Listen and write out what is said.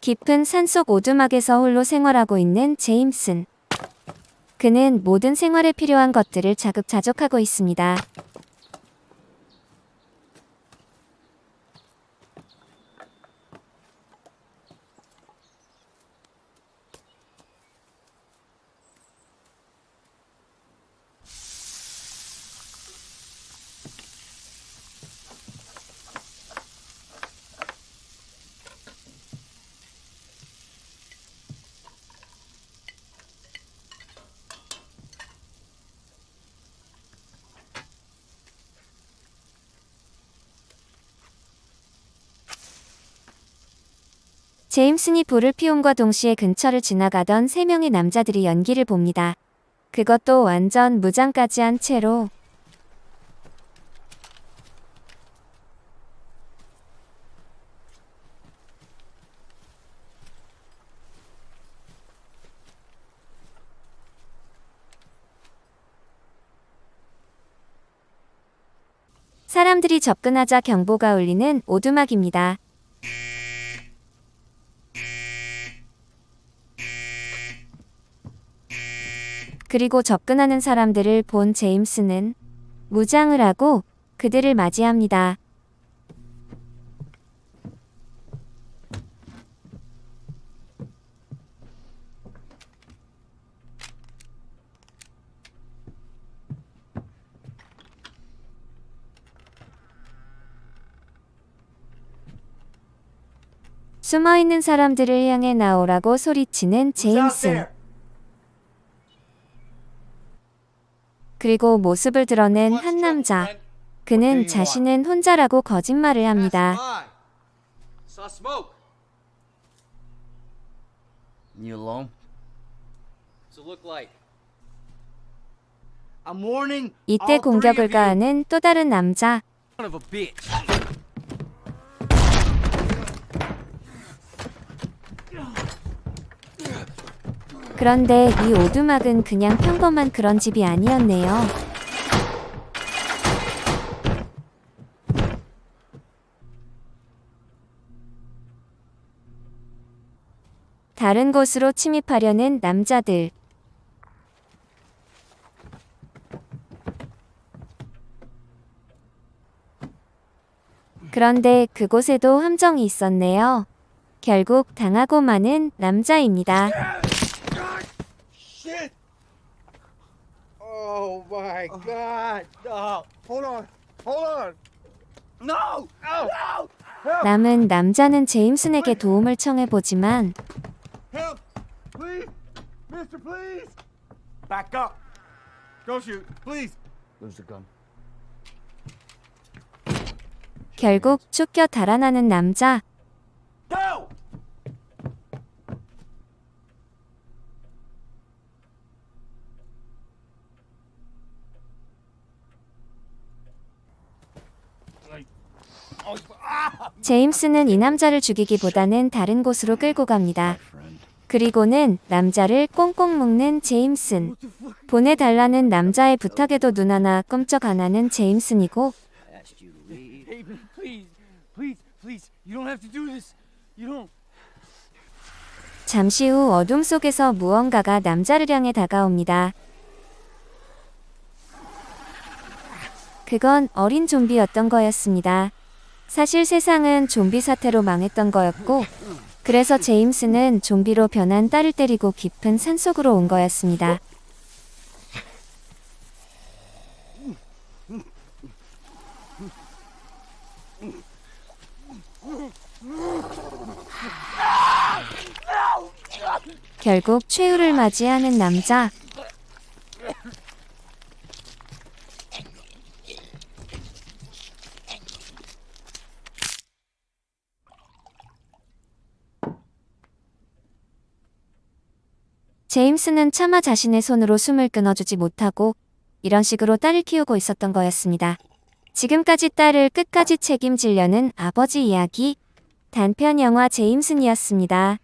깊은 산속 오두막에서 홀로 생활하고 있는 제임슨. 그는 모든 생활에 필요한 것들을 자급자족하고 있습니다. 제임슨이 불을 피움과 동시에 근처를 지나가던 세 명의 남자들이 연기를 봅니다. 그것도 완전 무장까지 한 채로 사람들이 접근하자 경보가 울리는 오두막입니다. 그리고 접근하는 사람들을 본 제임스는 무장을 하고 그들을 맞이합니다. 숨어 있는 사람들을 향해 나오라고 소리치는 제임슨. 그리고 모습을 드러낸 한 남자. 그는 자신은 혼자라고 거짓말을 합니다. Saw smoke. You alone? What's it look like? I'm warning 이때 공격을. 가하는 또 다른 남자. 그런데 이 오두막은 그냥 평범한 그런 집이 아니었네요. 다른 곳으로 침입하려는 남자들. 그런데 그곳에도 함정이 있었네요. 결국 당하고 마는 남자입니다. Oh my god! No! Hold on! Hold on! No! Oh! No! 남은 남자는 제임슨에게 도움을 청해 보지만 Help! Please! Mister, please! Back up. Don't shoot! Please! Lose the gun. 결국 쫓겨 달아나는 남자. Go! 제임스는 이 남자를 죽이기보다는 다른 곳으로 끌고 갑니다. 그리고는 남자를 꽁꽁 묶는 제임슨. 보내달라는 남자의 부탁에도 눈 하나 끔쩍 안 하는 제임슨이고. 잠시 후 어둠 속에서 무언가가 남자를 향해 다가옵니다. 그건 어린 좀비였던 거였습니다. 사실 세상은 좀비 사태로 망했던 거였고, 그래서 제임스는 좀비로 변한 딸을 때리고 깊은 산속으로 온 거였습니다. 결국 최후를 맞이하는 남자. 제임스는 차마 자신의 손으로 숨을 끊어주지 못하고 이런 식으로 딸을 키우고 있었던 거였습니다. 지금까지 딸을 끝까지 책임지려는 아버지 이야기 단편 영화 제임슨이었습니다.